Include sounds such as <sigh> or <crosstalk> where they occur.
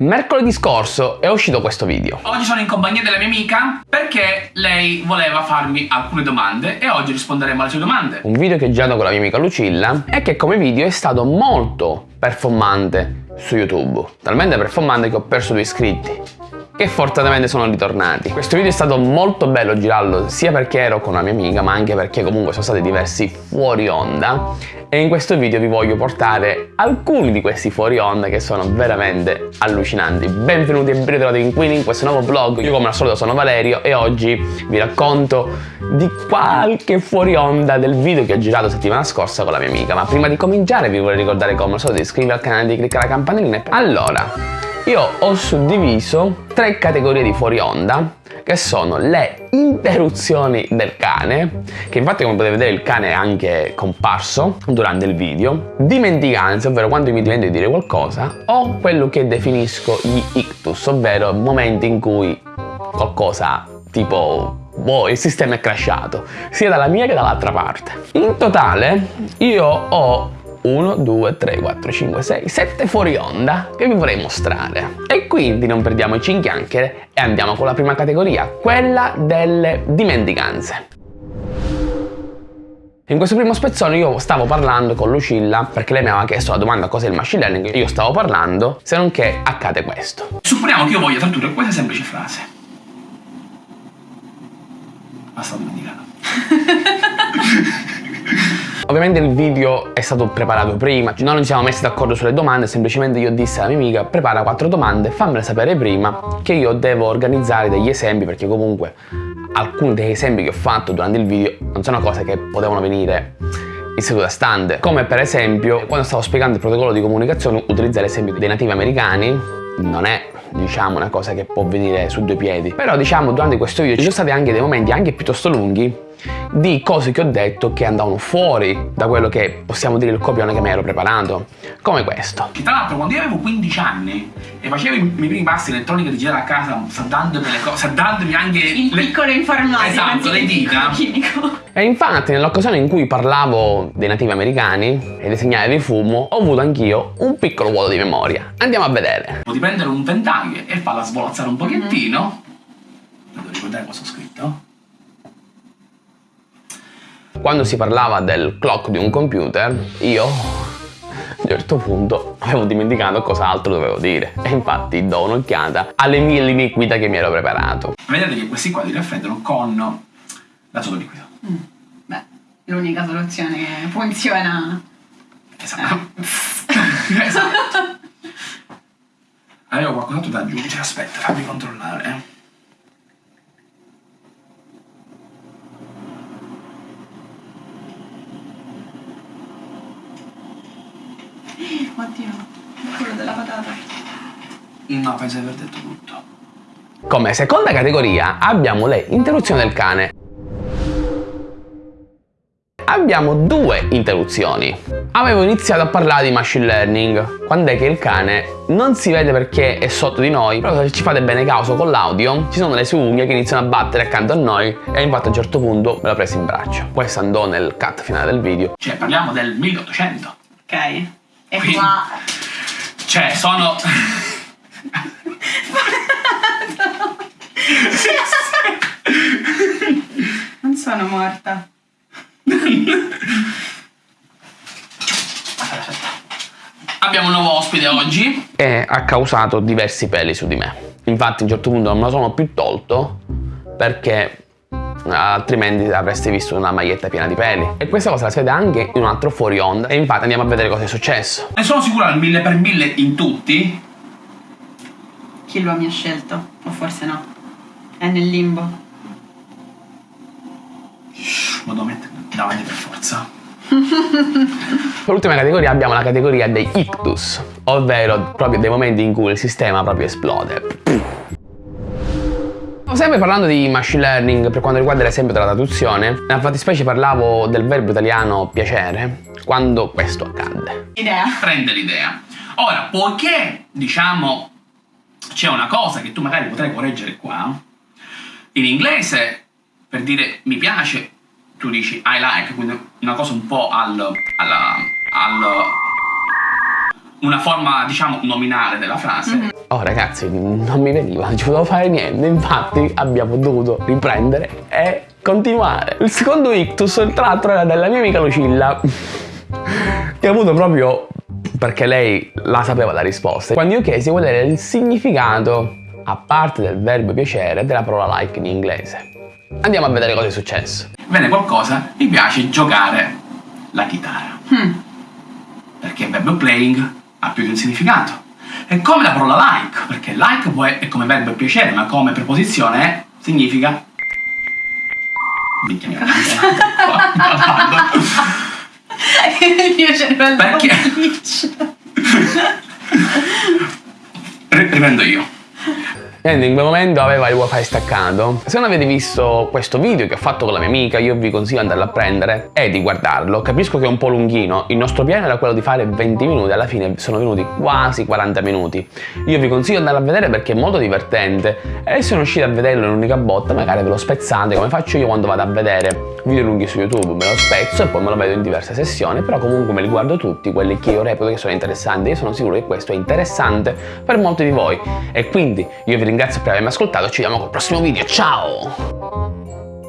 Mercoledì scorso è uscito questo video. Oggi sono in compagnia della mia amica perché lei voleva farmi alcune domande e oggi risponderemo alle sue domande. Un video che ho girato con la mia amica Lucilla e che come video è stato molto performante su YouTube. Talmente performante che ho perso due iscritti che fortunatamente sono ritornati. Questo video è stato molto bello girarlo sia perché ero con una mia amica ma anche perché comunque sono stati diversi fuori onda e in questo video vi voglio portare alcuni di questi fuori onda che sono veramente allucinanti. Benvenuti e ben ritrovati in Queen in questo nuovo vlog. Io come al solito sono Valerio e oggi vi racconto di qualche fuori onda del video che ho girato settimana scorsa con la mia amica. Ma prima di cominciare vi vorrei ricordare come al solito di iscrivervi al canale e di cliccare la campanellina. Allora, io ho suddiviso tre categorie di fuori onda che sono le interruzioni del cane, che infatti come potete vedere il cane è anche comparso durante il video, dimenticanze, ovvero quando mi dimentico di dire qualcosa, o quello che definisco gli ictus, ovvero momenti in cui qualcosa tipo boh, il sistema è crashato, sia dalla mia che dall'altra parte. In totale io ho 1, 2, 3, 4, 5, 6, 7 fuori onda che vi vorrei mostrare. E quindi non perdiamoci in chiacchiere e andiamo con la prima categoria, quella delle dimenticanze. In questo primo spezzone io stavo parlando con Lucilla perché lei mi aveva chiesto la domanda cos'è il machine learning e io stavo parlando se non che accade questo. Supponiamo che io voglia tradurre questa semplice frase. Basta dimenticato. <laughs> Ovviamente il video è stato preparato prima, noi non ci siamo messi d'accordo sulle domande, semplicemente io dissi alla mia amica prepara quattro domande, fammele sapere prima che io devo organizzare degli esempi perché comunque alcuni degli esempi che ho fatto durante il video non sono cose che potevano venire in seduta stante, come per esempio quando stavo spiegando il protocollo di comunicazione utilizzare l'esempio dei nativi americani non è diciamo una cosa che può venire su due piedi. Però diciamo durante questo video ci sono stati anche dei momenti anche piuttosto lunghi di cose che ho detto che andavano fuori da quello che possiamo dire il copione che mi ero preparato, come questo. Tra l'altro quando io avevo 15 anni e facevo i miei primi passi elettronica di girare a casa, saldandomi le cose, saldandomi anche... Il le... piccolo informatico. Esatto, le dita. E infatti nell'occasione in cui parlavo dei nativi americani e dei segnali di fumo, ho avuto anch'io un piccolo vuoto di memoria. Andiamo a vedere. Potevi prendere un ventaglio e farla svolazzare un pochettino. Mm. Devo ricordare cosa ho scritto quando si parlava del clock di un computer, io a un certo punto avevo dimenticato cos'altro dovevo dire e infatti do un'occhiata alle mie linee guida che mi ero preparato. Vedete che questi qua li raffreddano con l'azoto liquido. Mm. Beh, l'unica soluzione che funziona. Esatto. Eh. esatto. Avevo qualcos'altro da aggiungere, aspetta, fammi controllare. <laughs> Oddio, quello della patata. No, penso di aver detto tutto. Come seconda categoria abbiamo le interruzioni del cane. Abbiamo due interruzioni. Avevo iniziato a parlare di machine learning, quando è che il cane non si vede perché è sotto di noi, però se ci fate bene caso con l'audio, ci sono le sue unghie che iniziano a battere accanto a noi e infatti a un certo punto me l'ho preso in braccio. Questo andò nel cut finale del video. Cioè parliamo del 1800. Ok. E Quindi, qua... Cioè, sono... <laughs> non sono morta. Abbiamo un nuovo ospite oggi. E ha causato diversi peli su di me. Infatti a un certo punto non me lo sono più tolto perché altrimenti avreste visto una maglietta piena di peli. E questa cosa la si vede anche in un altro fuori onda e infatti andiamo a vedere cosa è successo. Ne sono sicuro al mille per mille in tutti. Chi lo ha mi ha scelto? O forse no? È nel limbo. Ma devo mettere davanti per forza. <laughs> Per l'ultima categoria abbiamo la categoria dei ictus, ovvero proprio dei momenti in cui il sistema proprio esplode. Sempre parlando di machine learning per quanto riguarda l'esempio della traduzione, nella fattispecie parlavo del verbo italiano piacere, quando questo accadde. Idea. Prende l'idea. Ora, poiché, diciamo, c'è una cosa che tu magari potrai correggere qua, in inglese, per dire mi piace, tu dici I like, quindi una cosa un po' al... al, al una forma, diciamo, nominale della frase. Mm-hmm. Oh ragazzi, non mi veniva, non ci potevo fare niente, infatti abbiamo dovuto riprendere e continuare. Il secondo ictus, tra l'altro, era della mia amica Lucilla, che ha avuto proprio perché lei la sapeva la risposta. Quando io chiesi qual era il significato, a parte del verbo piacere, della parola like in inglese. Andiamo a vedere cosa è successo. Vede qualcosa, mi piace giocare la chitarra. Hmm. Perché verbo playing ha più di un significato. È come la parola like, perché like è come verbo piacere, ma come preposizione significa... Minchia mia, <laughs> Io cervello Perché? <laughs> Riprendo io. Niente, in quel momento aveva il wifi staccato. Se non avete visto questo video che ho fatto con la mia amica, io vi consiglio di andarlo a prendere e di guardarlo. Capisco che è un po' lunghino, il nostro piano era quello di fare 20 minuti, alla fine sono venuti quasi 40 minuti. Io vi consiglio di andarlo a vedere perché è molto divertente e se non riuscite a vederlo in un'unica botta, magari ve lo spezzate come faccio io quando vado a vedere video lunghi su YouTube, me lo spezzo e poi me lo vedo in diverse sessioni, però comunque me li guardo tutti, quelli che io reputo che sono interessanti. Io sono sicuro che questo è interessante per molti di voi e quindi io vi ringrazio per avermi ascoltato, ci vediamo col prossimo video, ciao!